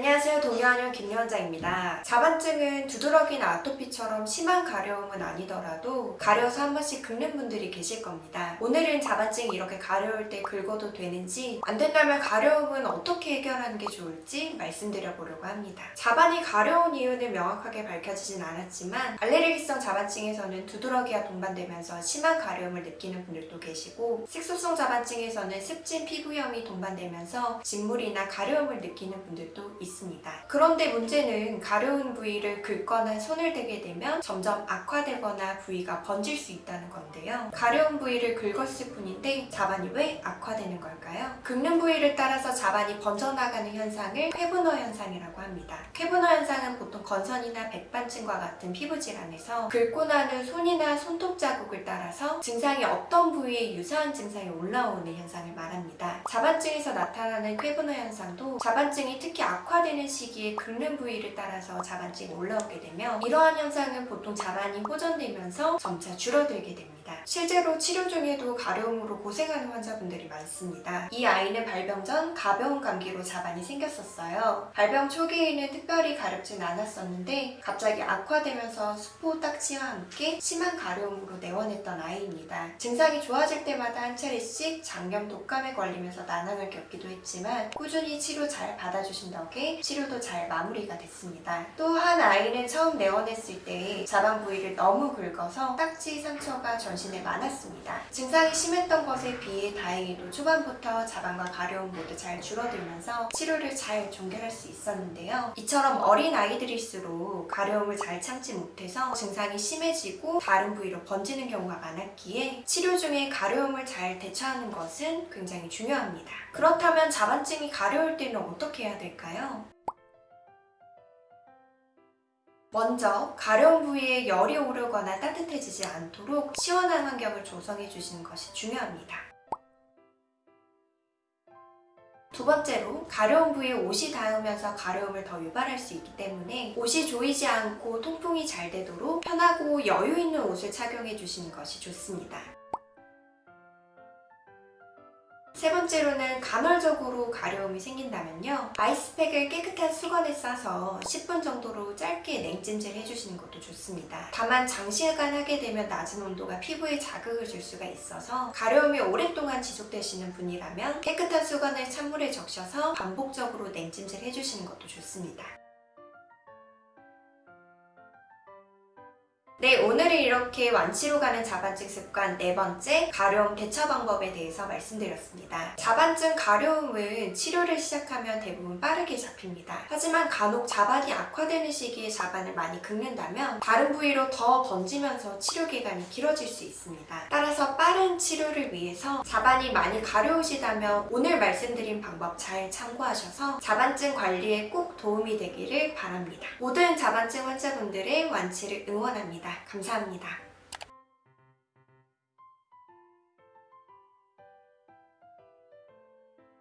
안녕하세요. 동요한영 김여원장입니다. 자반증은 두드러기나 아토피처럼 심한 가려움은 아니더라도 가려서 한 번씩 긁는 분들이 계실 겁니다. 오늘은 자반증이 이렇게 가려울 때 긁어도 되는지 안 된다면 가려움은 어떻게 해결하는 게 좋을지 말씀드려 보려고 합니다. 자반이 가려운 이유는 명확하게 밝혀지진 않았지만 알레르기성 자반증에서는 두드러기와 동반되면서 심한 가려움을 느끼는 분들도 계시고 색소성 자반증에서는 습진 피부염이 동반되면서 직물이나 가려움을 느끼는 분들도 있습니다. 그런데 문제는 가려운 부위를 긁거나 손을 대게 되면 점점 악화되거나 부위가 번질 수 있다는 건데요. 가려운 부위를 긁었을 뿐인데 자반이 왜 악화되는 걸까요? 긁는 부위를 따라서 자반이 번져나가는 현상을 쾌분화 현상이라고 합니다. 쾌분화 현상은 보통 건선이나 백반증과 같은 피부 질환에서 긁고 나는 손이나 손톱 자국을 따라서 증상이 어떤 부위에 유사한 증상이 올라오는 현상을 말합니다. 자반증에서 나타나는 쾌분화 현상도 자반증이 특히 악화 되는 시기에 긁는 부위를 따라서 자반증이 올라오게 되면 이러한 현상은 보통 자반이 호전되면서 점차 줄어들게 됩니다. 실제로 치료 중에도 가려움으로 고생하는 환자분들이 많습니다. 이 아이는 발병 전 가벼운 감기로 자반이 생겼었어요. 발병 초기에는 특별히 가렵진 않았었는데 갑자기 악화되면서 수포 딱지와 함께 심한 가려움으로 내원했던 아이입니다. 증상이 좋아질 때마다 한 차례씩 장염 독감에 걸리면서 난항을 겪기도 했지만 꾸준히 치료 잘 받아주신 덕에 치료도 잘 마무리가 됐습니다. 또 한 아이는 처음 내원했을 때 자반 부위를 너무 긁어서 딱지 상처가 전신에 많았습니다. 증상이 심했던 것에 비해 다행히도 초반부터 자반과 가려움 모두 잘 줄어들면서 치료를 잘 종결할 수 있었는데요. 이처럼 어린 아이들일수록 가려움을 잘 참지 못해서 증상이 심해지고 다른 부위로 번지는 경우가 많았기에 치료 중에 가려움을 잘 대처하는 것은 굉장히 중요합니다. 그렇다면 자반증이 가려울 때는 어떻게 해야 될까요? 먼저 가려운 부위에 열이 오르거나 따뜻해지지 않도록 시원한 환경을 조성해 주시는 것이 중요합니다. 두 번째로 가려운 부위에 옷이 닿으면서 가려움을 더 유발할 수 있기 때문에 옷이 조이지 않고 통풍이 잘 되도록 편하고 여유 있는 옷을 착용해 주시는 것이 좋습니다. 세 번째로는 간헐적으로 가려움이 생긴다면요. 아이스팩을 깨끗한 수건에 싸서 10분 정도로 짧게 냉찜질 해주시는 것도 좋습니다. 다만 장시간 하게 되면 낮은 온도가 피부에 자극을 줄 수가 있어서 가려움이 오랫동안 지속되시는 분이라면 깨끗한 수건을 찬물에 적셔서 반복적으로 냉찜질 해주시는 것도 좋습니다. 네, 오늘은 이렇게 완치로 가는 자반증 습관 네 번째 가려움 대처 방법에 대해서 말씀드렸습니다. 자반증 가려움은 치료를 시작하면 대부분 빠르게 잡힙니다. 하지만 간혹 자반이 악화되는 시기에 자반을 많이 긁는다면 다른 부위로 더 번지면서 치료 기간이 길어질 수 있습니다. 따라서 빠른 치료를 위해서 자반이 많이 가려우시다면 오늘 말씀드린 방법 잘 참고하셔서 자반증 관리에 꼭 도움이 되기를 바랍니다. 모든 자반증 환자분들의 완치를 응원합 니다. 감사합니다.